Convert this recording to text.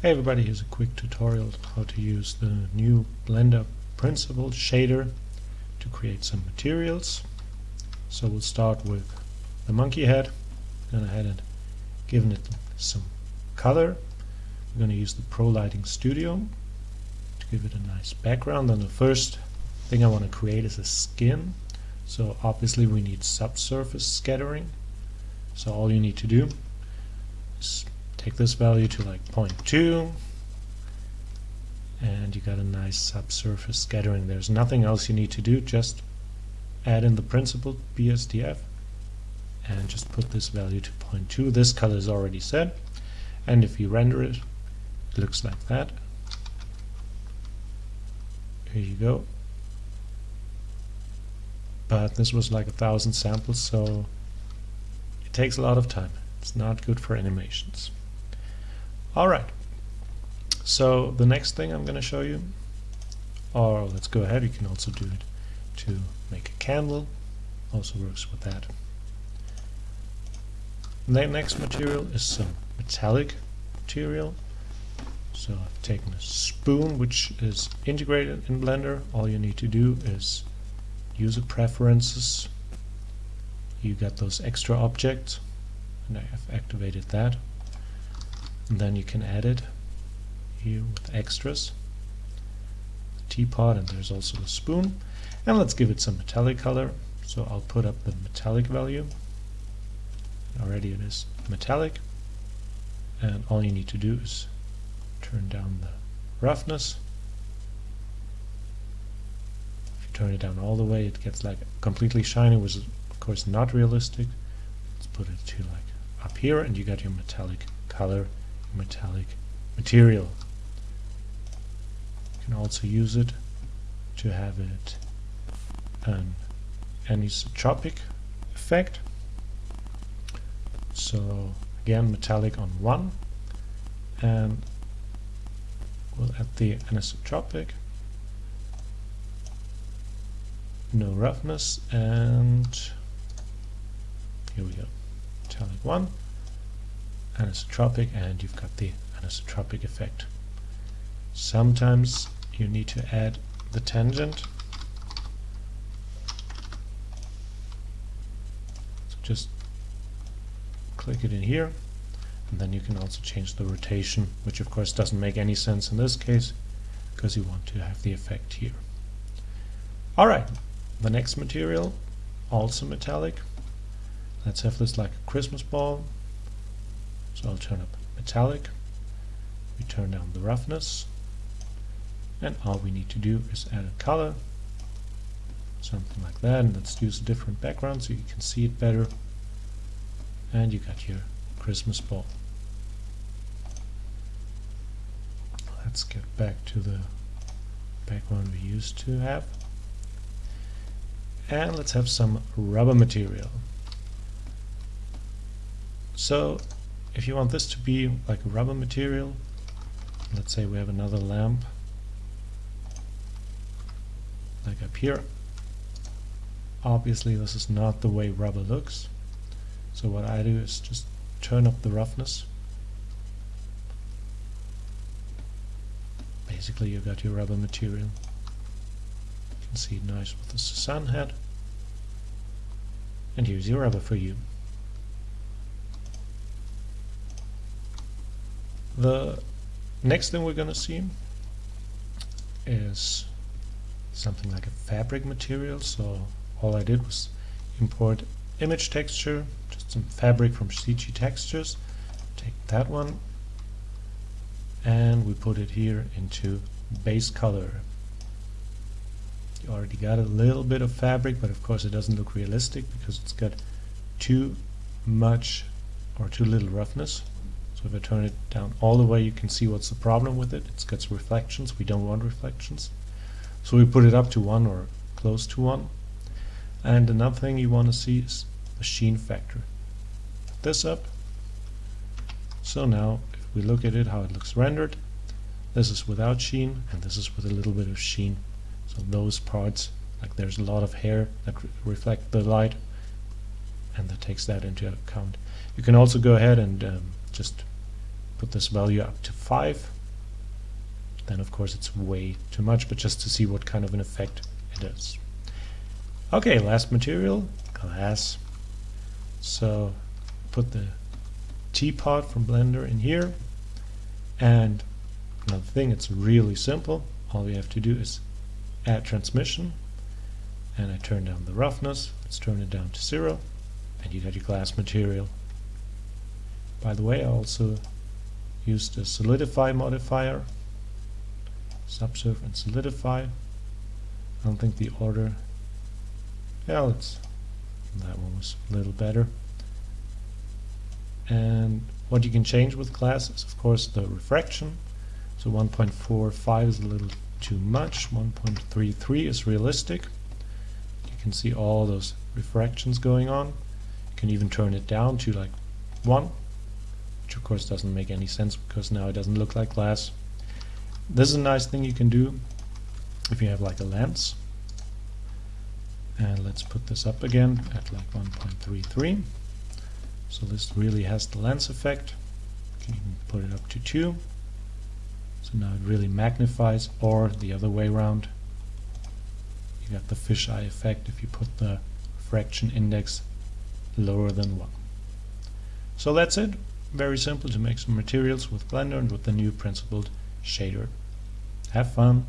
Hey everybody, here's a quick tutorial how to use the new Blender Principled shader to create some materials. So we'll start with the monkey head. Gone ahead and given it some color. We're going to use the Pro Lighting Studio to give it a nice background. And the first thing I want to create is a skin. So obviously we need subsurface scattering. So all you need to do is take this value to like 0.2 and you got a nice subsurface scattering. There's nothing else you need to do, just add in the principled BSDF and just put this value to 0.2. This color is already set and if you render it, it looks like that. Here you go. But this was like a thousand samples, so it takes a lot of time. It's not good for animations. Alright, so the next thing I'm going to show you, or let's go ahead, you can also do it to make a candle, also works with that. The next material is some metallic material. So I've taken a spoon which is integrated in Blender. All you need to do is user preferences. You got those extra objects and I have activated that and then you can add it here with extras. Teapot and there's also a spoon. And let's give it some metallic color. So I'll put up the metallic value. Already it is metallic. And all you need to do is turn down the roughness. If you turn it down all the way it gets like completely shiny which is of course not realistic. Let's put it to like up here and you got your metallic color metallic material. You can also use it to have it an anisotropic effect. So again metallic on 1 and we'll add the anisotropic no roughness and here we go metallic 1 anisotropic and you've got the anisotropic effect. Sometimes you need to add the tangent. So just click it in here and then you can also change the rotation which of course doesn't make any sense in this case because you want to have the effect here. Alright, the next material also metallic. Let's have this like a Christmas ball so I'll turn up metallic, we turn down the roughness, and all we need to do is add a color, something like that, and let's use a different background so you can see it better. And you got your Christmas ball. Let's get back to the background we used to have. And let's have some rubber material. So if you want this to be like a rubber material, let's say we have another lamp, like up here, obviously this is not the way rubber looks. So what I do is just turn up the roughness. Basically you've got your rubber material. You can see nice with the sun head. And here's your rubber for you. The next thing we're going to see is something like a fabric material. So all I did was import image texture, just some fabric from CG Textures. Take that one and we put it here into base color. You already got a little bit of fabric, but of course it doesn't look realistic because it's got too much or too little roughness. So if I turn it down all the way, you can see what's the problem with it. It's got reflections. We don't want reflections. So we put it up to 1 or close to 1. And another thing you want to see is the sheen factor. Put this up. So now, if we look at it, how it looks rendered, this is without sheen, and this is with a little bit of sheen. So those parts, like there's a lot of hair that re reflect the light, and that takes that into account. You can also go ahead and um, just put this value up to 5 then of course it's way too much but just to see what kind of an effect it is. Okay last material glass. So put the teapot from blender in here. And another thing it's really simple. All we have to do is add transmission. And I turn down the roughness. Let's turn it down to zero. And you got your glass material by the way I also used the solidify modifier subsurf and solidify. I don't think the order yeah let's that one was a little better. And what you can change with glass is of course the refraction. So 1.45 is a little too much 1.33 is realistic. You can see all those refractions going on. You can even turn it down to like 1 which of course doesn't make any sense because now it doesn't look like glass. This is a nice thing you can do if you have like a lens. And let's put this up again at like 1.33 so this really has the lens effect. You can even put it up to 2 so now it really magnifies. Or the other way around. You got the fisheye effect if you put the refraction index lower than 1 so that's it very simple to make some materials with Blender and with the new principled shader. Have fun